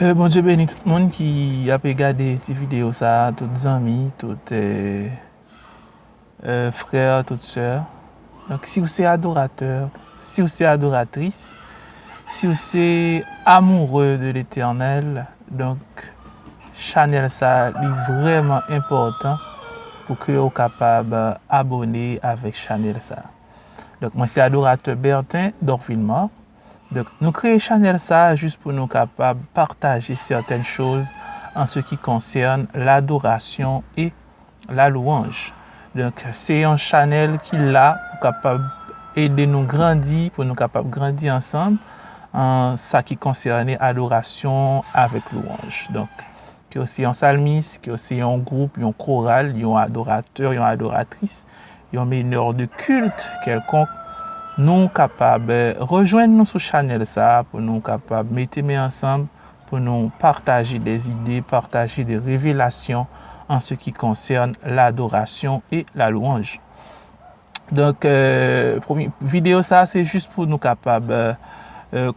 Bon Dieu béni tout moun ki ap e gade ti video sa, tout zami, tout frère, tout sœur. Si ou se adorateur, si ou se adoratris, si ou se amoureux de l'Eternel, chanel sa li vreman important pou ke ou kapab abone avek chanel sa. Mwen se adorateur Bertin d'Orville-Mort. Nou kreye chanel sa jist pou nou kapab partaje certaine chouz an se ki konsern l'adorasyon e la louange. Se yon chanel ki la pou kapab ede nou grandi, pou nou kapab grandi ansan an sa ki konserne adorasyon avek louange. Ki yo se yon salmis, ki yo se yon group, yon koral, yon adorateur, yon adoratris, yon meneur de kult kelkonk, Nou kapab rejoen nou sou chanel sa pou nou kapab meteme ansam pou nou partaje des ide, partaje des revelasyon an se ki konsern la adorasyon e la louange. Donk, video sa se jist pou nou kapab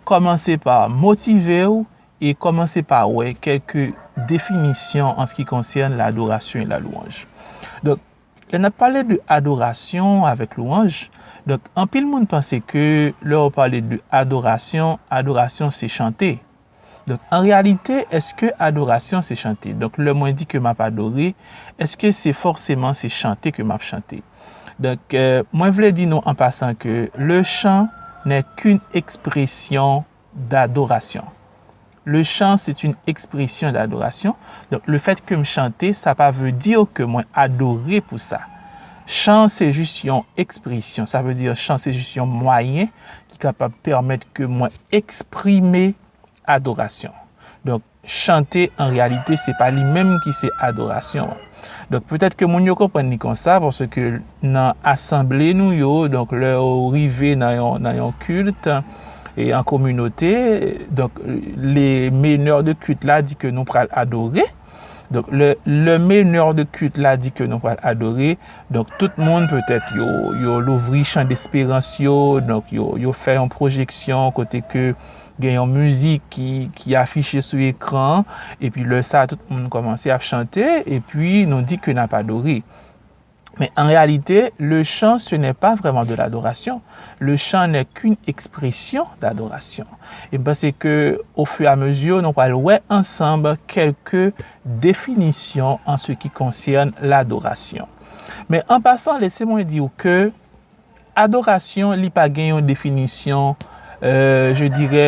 komanse pa motive ou e komanse pa wey kelke definisyon an se ki konsern la adorasyon e la louange. Donk, le na pale de adorasyon avek louange, Donk, an pil moun pense ke lor ou pale de adorasyon, adorasyon se chante. Donk, an realite, eske adorasyon se chante? Donk, lor mwen ke map adore, eske se forseman se chante ke map chante? Donk, mwen vle di nou an pasan ke le chan ne koun ekspresyon d'adorasyon. Le chan se toun ekspresyon d'adorasyon. Donk, le fet ke m chante, sa pa ve diyo ke mwen adore pou sa. Chan se jist yon ekspresyon, sa ve dire chan se jist yon mwayen ki kapab permet ke mwen eksprime adorasyon. Donk, chante en realite se pa li menm ki se adorasyon. Donk, petet ke moun yo kompren ni kon sa, pwos ke nan asemble nou yo, donk lè ou rive nan yon, nan yon kult, e an komunote, donk, le meneur de kult la di ke nou pral adoré, Donk le, le menyor de kult la di ke nou pal adore. Donk tout moun peutet yo, yo louvri chan d'espérans yo. Donk yo, yo fè yon projeksyon kote ke gen yon müzik ki, ki afiche sou ekran. epi le sa tout moun komanse a chante. epi nou di ke nan pa adore. Men en realite, le chan se ne pa vreman de l'adorasyon. Le chan ne koun ekspresyon d'adorasyon. E ba se ke ou fwe a mezyo, nou pal wè ansambe kelke definisyon an se ki konsyen l'adorasyon. Men an pasan, lese mwen di ou ke adorasyon li pa gen yon definisyon, je dire,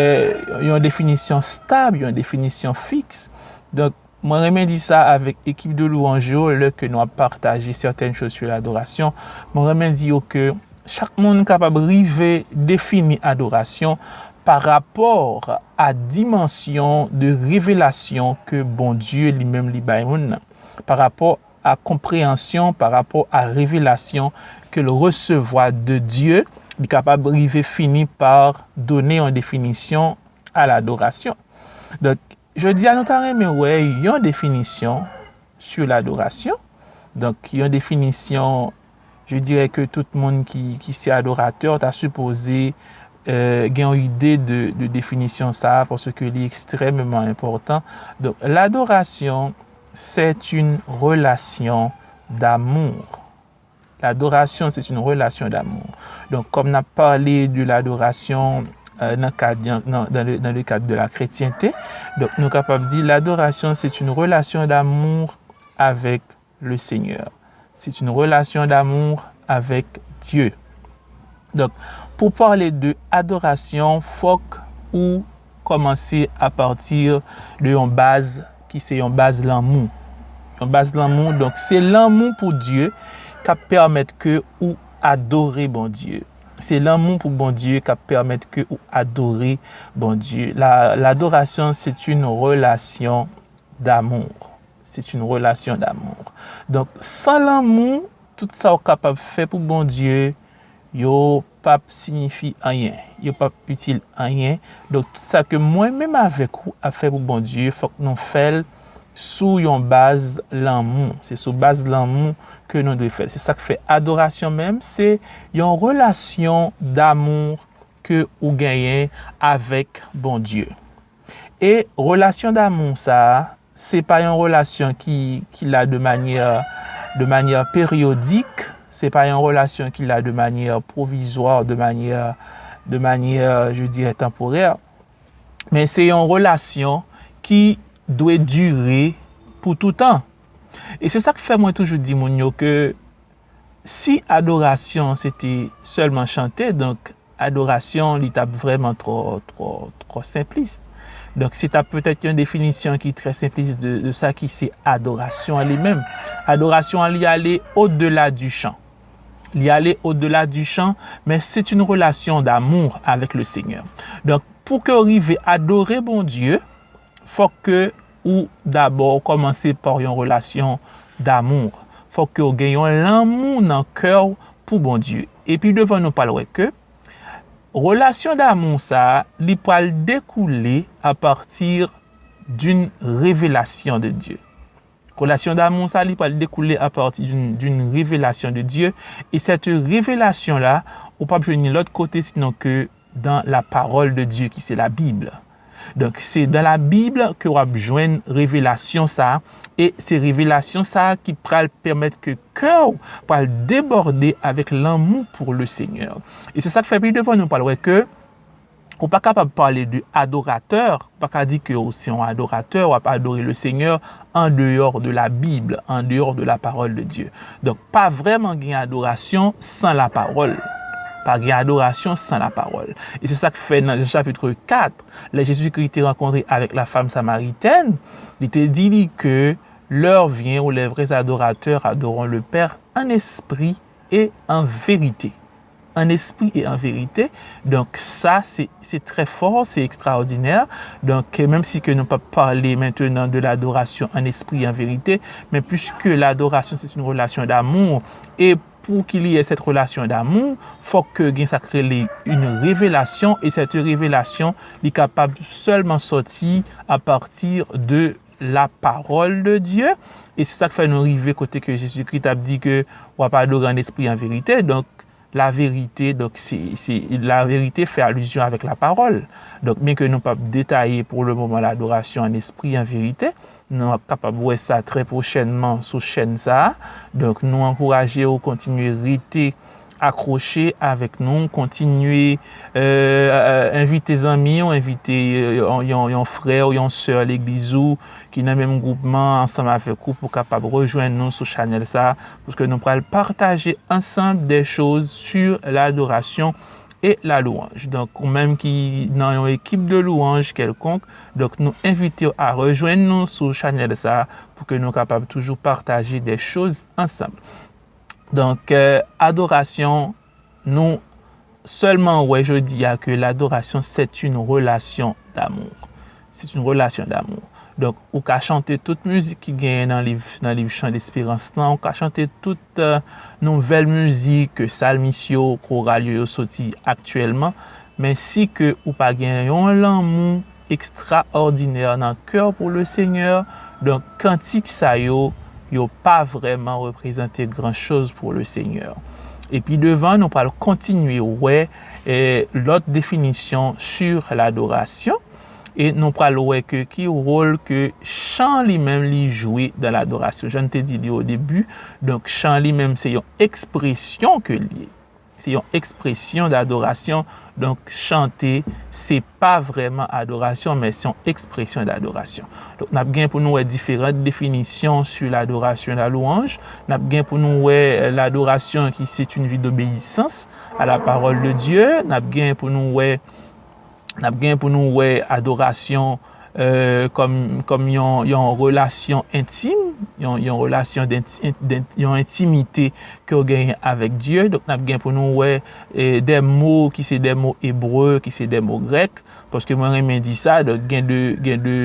yon definisyon stab, yon definisyon fiks. Donk, Mwen remen di sa avèk ekip de louanjou lè ke nou ap partaje certaine chos sur l'adorasyon. Mwen remen di yo ke chak moun kapab rive defini adorasyon par rapor a dimensyon de revelasyon ke bon Diyo li mèm li baymoun. Par rapor a komprehansyon, par rapor a revelasyon ke le resevoa de Diyo li kapab rive fini par donè an definisyon a l'adorasyon. Dok, Je di anotare men wè yon definisyon sur l'adorasyon. Donk yon definisyon, je dire ke tout moun ki si adorateur ta suppose gen yon ide de definisyon sa porso ke li ekstremement important. Donk l'adorasyon, set yon relasyon d'amour. L'adorasyon, set yon relasyon d'amour. Donk kom na pale de l'adorasyon, nan le kade de la kretyente. Nou kapap di, l'adorasyon, c'est une relation d'amour avek le Seigneur. C'est une relation d'amour avek Dieu. Pou parle de adorasyon, fok ou komanse a partir de yon base ki se yon base l'amou. Yon base l'amou, c'est l'amou pou Dieu ka permette ke ou adore bon Dieu. Se l'amou pou bon Diyo ka permette ke ou adori bon Diyo. L'adorasyon, la, se t'une relasyon d'amour. Se t'une relasyon d'amour. Donk, san l'amou, tout sa ou kapap fe pou bon Diyo, yo pap signifi anyen. Yo pap util anyen. Donk, tout sa ke mwen mèm avek ou a fe pou bon Diyo, fok non fel, sou yon baz l'amou. Se sou baz l'amou ke nou dwe fel. Se sa ke fe adorasyon mèm, se yon relasyon d'amour ke ou genyen avèk bon Diyo. E relasyon damon sa, se pa yon relasyon ki la de manyer peryodik, se pa yon relasyon ki la de manyer provizor, de manyer, je dire, temporer, men se yon relasyon ki dwe dure pou toutan. E se sa ki fè mwen toujou di moun yo ke si adorasyon se te selman chante, donk adorasyon li tap vreman tro simpliste. Donk se tap pwetet yon definisyon ki tre simpliste de sa ki se adorasyon li men. Adorasyon li ale o delà du chan. Li ale o delà du chan, men se t'yon relasyon d'amour avek le seigneur. Donk pou ke orive adore bon Diyo, fok ke ou d'abor komanse por yon relasyon d'amour. Fok ke ou genyon l'amou nan kèw pou bon Diyo. Epi devan nou palwe ke, relasyon d'amour sa li pal dekoule a partir d'un revelasyon de Diyo. Relasyon d'amour sa li pal dekoule a partir d'un revelasyon de Diyo. E sete revelasyon la, ou pa pjeni l'ot kote sinon ke dan la parol de Diyo ki se la Bible. Donk se dan la Bible ke wap jwen revelasyon sa e se revelasyon sa ki pral permette ke kèw pral deborde avèk l'anmou pou le Seigneur. E se sa fèpil devon nou palwe ke ou pa kapab pale de adorateur, pa ka di ke ou se yon adorateur wap adore le Seigneur an deyor de la Bible, an deyor de la parol de Diyo. Donk pa vreman gen adorasyon san la parol. Pa gen adorasyon san la parol. E se sa ki fe nan chapitre 4, la Jezu ki te renkontre avek la fam samariten, li te di li ke lor vyen ou le vrez adorateur adoron le per an espri e an verite. An espri e an verite. Donk sa, se tre for, se ekstraordiner. Donk, menm si ke nou pa pale maintenant de l'adorasyon an espri e an verite, men pwiske l'adorasyon se se nou relasyon d'amour, e pou ki liye set relasyon d'amou, fok ke gen sakre li yon revelasyon, e set revelasyon li kapab solman soti a partir de la parol de Diyo, e se sa k fè nou rive kote ke Jésus-Christ ap di ke wap ador an espri an verite, donk la verite, la verite fè aluzyon avèk la parol. Donk, men ke nou pap detaye pou le mouman l'adorasyon an espri an verite, nou ap kapab wè sa tre prochenman sou chen sa. Donk, nou ankouraje ou kontinuye rite akroche avèk nou, kontinuye invite zami ou invite yon frè ou yon sè l'eglizou ki nan mèm goupman ansam avèk ou pou kapab rejwen nou sou chanel sa, pouske nou pral partaje ansam de chouz sur l'adorasyon et la louange. Ou mèm ki nan yon ekip de louange kelkonk, donk nou invite ou a rejwen nou sou chanel sa pou ke nou kapab toujou partaje de chouz ansam. Donk, euh, adorasyon nou, selman wè je diya ke l'adorasyon set yon relasyon d'amour. Set yon relasyon d'amour. Donk, ou ka chante tout müzik ki gen nan liv, liv chan d'espirans nan, ou ka chante tout euh, nouvel müzik salmisyo, koralyo yo soti aktuelman, men si ke ou pa gen yon lanmou ekstraordinèr nan kèr pou le seigneur, donk, kantik sa yo, yo pa vreman reprezentè gran chos pou le seigneur. E pi devan nou pal kontinuye wè lot definisyon sur l'adorasyon e nou pal wè ke ki rol ke chan li men li jwè dan l'adorasyon. Jan te di li ou debu, donk chan li men se yon ekspresyon ke li. se yon ekspresyon d'adorasyon. Donk chante, se pa vreman adorasyon, men se yon ekspresyon d'adorasyon. Donk nap gen pou nou wè diferent definisyon su l'adorasyon la louange. Nap gen pou nou wè l'adorasyon ki se t'une vi d'obeysans a la parol de Diyo. Nap gen pou nou wè adorasyon Euh, kom, kom yon, yon relasyon intime, yon, yon relasyon d'intimite inti, ki yo genyen avèk Diyo. Dok nap gen pou nou wè e, de mò ki se de mò ebreu, ki se de mò grek. Paske mwen remen di sa, gen de, gen de,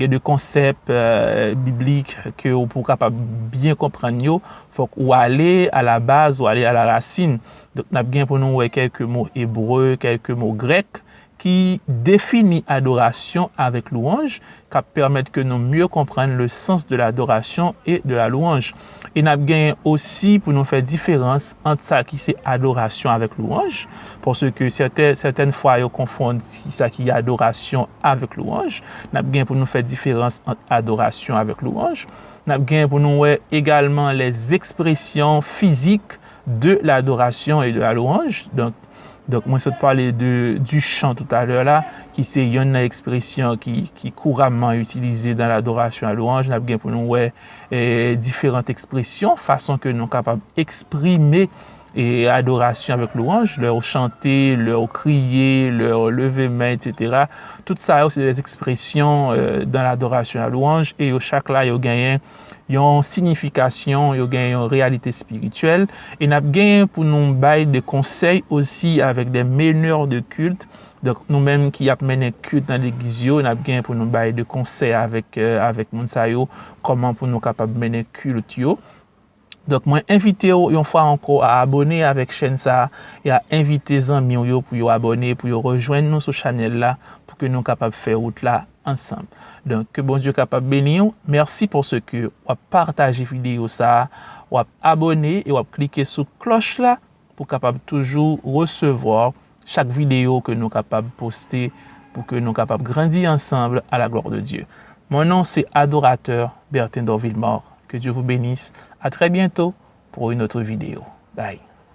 de konsep euh, biblik ki yo pou kapap bien kompran yo, fòk ou ale a la baz, ou ale a la rasin. Dok nap gen pou nou wè kelke mò ebreu, kelke mò grek. ki defini adorasyon avèk louange, ka permèt ke nou mye komprenn le sens de l'adorasyon e de la louange. E nap genyen osi pou nou fè diferans ant sa ki se adorasyon avèk louange, porsè ke certaine fwa yo konfond si sa ki adorasyon avèk louange, nap genyen pou nou fè diferans ant adorasyon avèk louange, nap genyen pou nou wè egalman les ekspresyon fizik de l'adorasyon e de la louange, donk, Donk mwen sot pale de, du chan tout aler la, ki se yon nan ekspresyon ki, ki kouraman utilize dan l'adorasyon al oranj, nan ap gen pou nou wè eh, e, diferant ekspresyon, fason ke nou kapab eksprime E et euh, adoration avec louange, leur chanter, leur crier, leur lever main, etc. Tout ça, c'est des expressions euh, dans l'adoration à louange. Et au chaque là, il y a gagné yon signifikasyon, yon gen yon realite spirituel, e nap gen pou nou bay de konsey osi avek de meneur de kult, nou menm ki ap menen kult nan legizyo, nap gen pou nou bay de konsey avek, euh, avek moun sayo, koman pou nou kapab menen kult yo, Dok mwen invite yo yon fwa anko a abone avek chen sa, e a invite zan mi yo pou yo abone, pou yo rejoen nou sou chanel la, pou ke nou kapab fe route la ensemble. Donc, que bon Dieu capable de bénir. Merci pour ce que vous partagé la vidéo ça, vous abonné et vous cliquer sur cloche là pour capable toujours recevoir chaque vidéo que nous capables de poster pour que nous capables de grandir ensemble à la gloire de Dieu. Mon nom c'est Adorateur Bertin Dorvillemort. Que Dieu vous bénisse. À très bientôt pour une autre vidéo. Bye.